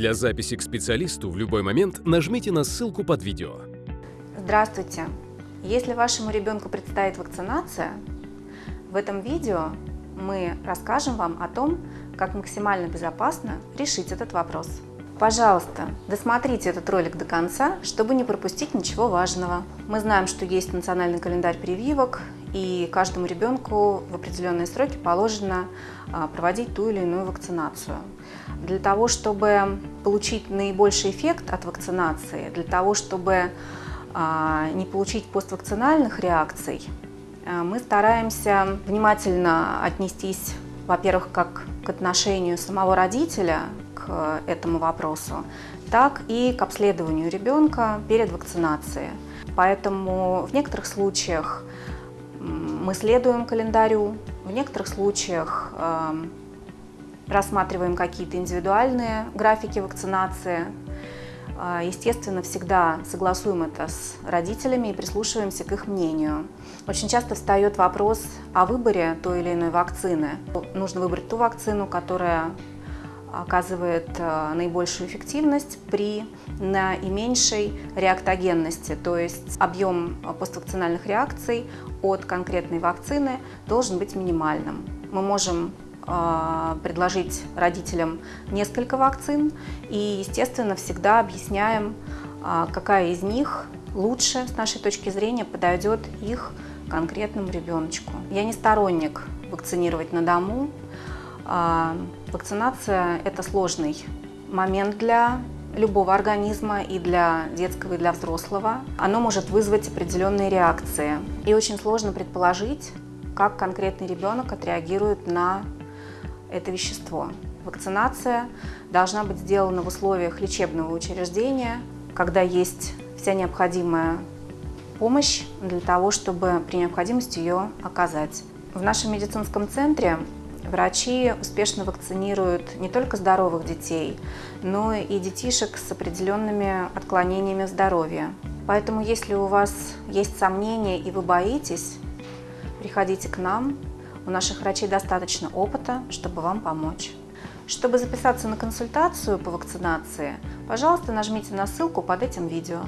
Для записи к специалисту в любой момент нажмите на ссылку под видео. Здравствуйте! Если вашему ребенку предстоит вакцинация, в этом видео мы расскажем вам о том, как максимально безопасно решить этот вопрос. Пожалуйста, досмотрите этот ролик до конца, чтобы не пропустить ничего важного. Мы знаем, что есть национальный календарь прививок, и каждому ребенку в определенные сроки положено а, проводить ту или иную вакцинацию. Для того, чтобы получить наибольший эффект от вакцинации, для того, чтобы а, не получить поствакцинальных реакций, а, мы стараемся внимательно отнестись, во-первых, как к отношению самого родителя к этому вопросу, так и к обследованию ребенка перед вакцинацией. Поэтому в некоторых случаях мы следуем календарю, в некоторых случаях э, рассматриваем какие-то индивидуальные графики вакцинации. Э, естественно, всегда согласуем это с родителями и прислушиваемся к их мнению. Очень часто встает вопрос о выборе той или иной вакцины. Нужно выбрать ту вакцину, которая оказывает э, наибольшую эффективность при наименьшей реактогенности, то есть объем поствакцинальных реакций от конкретной вакцины должен быть минимальным. Мы можем предложить родителям несколько вакцин и, естественно, всегда объясняем, э, какая из них лучше, с нашей точки зрения, подойдет их конкретному ребеночку. Я не сторонник вакцинировать на дому, а, вакцинация – это сложный момент для любого организма, и для детского, и для взрослого. Оно может вызвать определенные реакции. И очень сложно предположить, как конкретный ребенок отреагирует на это вещество. Вакцинация должна быть сделана в условиях лечебного учреждения, когда есть вся необходимая помощь для того, чтобы при необходимости ее оказать. В нашем медицинском центре Врачи успешно вакцинируют не только здоровых детей, но и детишек с определенными отклонениями здоровья. Поэтому, если у вас есть сомнения и вы боитесь, приходите к нам. У наших врачей достаточно опыта, чтобы вам помочь. Чтобы записаться на консультацию по вакцинации, пожалуйста, нажмите на ссылку под этим видео.